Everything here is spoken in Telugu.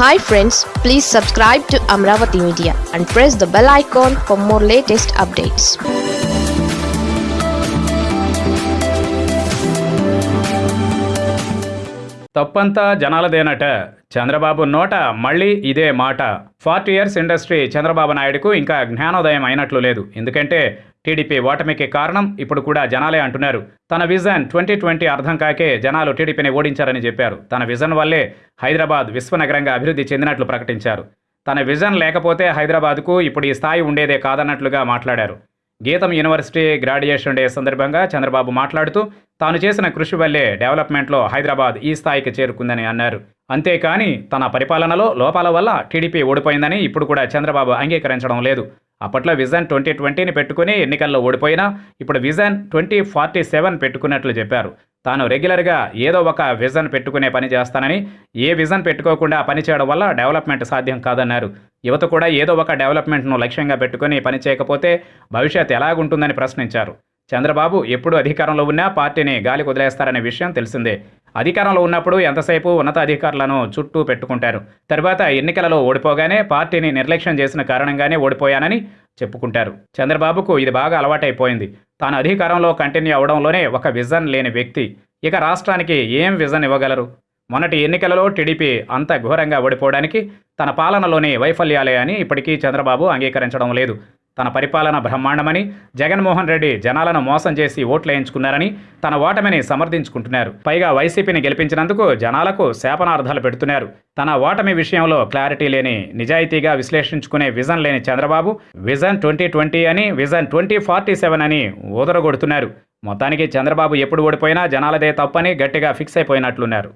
Hi friends please subscribe to Amaravati media and press the bell icon for more latest updates తప్పంతా జనాలదేనట. చంద్రబాబు నోట మళ్ళీ ఇదే మాట. ఫార్టీ ఇయర్స్ ఇండస్ట్రీ చంద్రబాబు నాయుడుకు ఇంకా జ్ఞానోదయం అయినట్లు లేదు. ఎందుకంటే టీడీపీ ఓటమికి కారణం ఇప్పుడు కూడా జనాలే అంటున్నారు. తన విజన్ ట్వంటీ ట్వంటీ అర్థం కాకే జనాలు టీడీపీని ఓడించారని చెప్పారు. తన విజన్ వల్లే హైదరాబాద్ విశ్వనగరంగా అభివృద్ధి చెందినట్లు ప్రకటించారు. తన విజన్ లేకపోతే హైదరాబాద్కు ఇప్పుడు ఈ స్థాయి ఉండేదే కాదన్నట్లుగా మాట్లాడారు. గీతం యూనివర్సిటీ గ్రాడ్యుయేషన్ డే సందర్భంగా చంద్రబాబు మాట్లాడుతూ తాను చేసిన కృషి వల్లే డెవలప్మెంట్లో హైదరాబాద్ ఈ స్థాయికి చేరుకుందని అన్నారు. అంతేకాని తన పరిపాలనలో లోపాల వల్ల టీడీపీ ఓడిపోయిందని ఇప్పుడు కూడా చంద్రబాబు అంగీకరించడం లేదు. అప్పట్లో విజన్ ట్వంటీ ట్వంటీని పెట్టుకుని ఎన్నికల్లో ఓడిపోయినా ఇప్పుడు విజన్ ట్వంటీ ఫార్టీ సెవెన్ పెట్టుకున్నట్లు చెప్పారు. తాను రెగ్యులర్గా ఏదో ఒక విజన్ పెట్టుకునే పని చేస్తానని ఏ విజన్ పెట్టుకోకుండా పని చేయడం వల్ల డెవలప్మెంట్ సాధ్యం కాదన్నారు. యువత కూడా ఏదో ఒక డెవలప్మెంట్ను లక్ష్యంగా పెట్టుకుని పని చేయకపోతే భవిష్యత్ ఎలాగుంటుందని ప్రశ్నించారు. చంద్రబాబు ఎప్పుడు అధికారంలో ఉన్నా పార్టీని గాలి వదిలేస్తారనే విషయం తెలిసిందే. అధికారంలో ఉన్నప్పుడు ఎంతసేపు ఉన్నతాధికారులను చుట్టూ పెట్టుకుంటారు. తర్వాత ఎన్నికలలో ఓడిపోగానే పార్టీని నిర్లక్ష్యం చేసిన కారణంగానే ఓడిపోయానని చెప్పుకుంటారు. చంద్రబాబుకు ఇది బాగా అలవాటైపోయింది. తాను అధికారంలో కంటిన్యూ అవడంలోనే ఒక విజన్ లేని వ్యక్తి. ఇక రాష్ట్రానికి ఏం విజన్ ఇవ్వగలరు? మొన్నటి ఎన్నికలలో టీడీపీ అంత ఘోరంగా ఓడిపోవడానికి తన పాలనలోని వైఫల్యాలే అని ఇప్పటికీ చంద్రబాబు అంగీకరించడం లేదు. తన పరిపాలన బ్రహ్మాండమని జగన్మోహన్ రెడ్డి జనాలను మోసం చేసి ఓట్లు వేయించుకున్నారని తన ఓటమిని సమర్థించుకుంటున్నారు. పైగా వైసీపీని గెలిపించినందుకు జనాలకు శాపనార్థాలు పెడుతున్నారు. తన ఓటమి విషయంలో క్లారిటీ లేని నిజాయితీగా విశ్లేషించుకునే విజన్ లేని చంద్రబాబు విజన్ ట్వంటీ ట్వంటీ అని విజన్ ట్వంటీ ఫార్టీ సెవెన్ అని ఊదరగొడుతున్నారు. మొత్తానికి చంద్రబాబు ఎప్పుడు ఓడిపోయినా జనాలదే తప్పని గట్టిగా ఫిక్స్ అయిపోయినట్లున్నారు.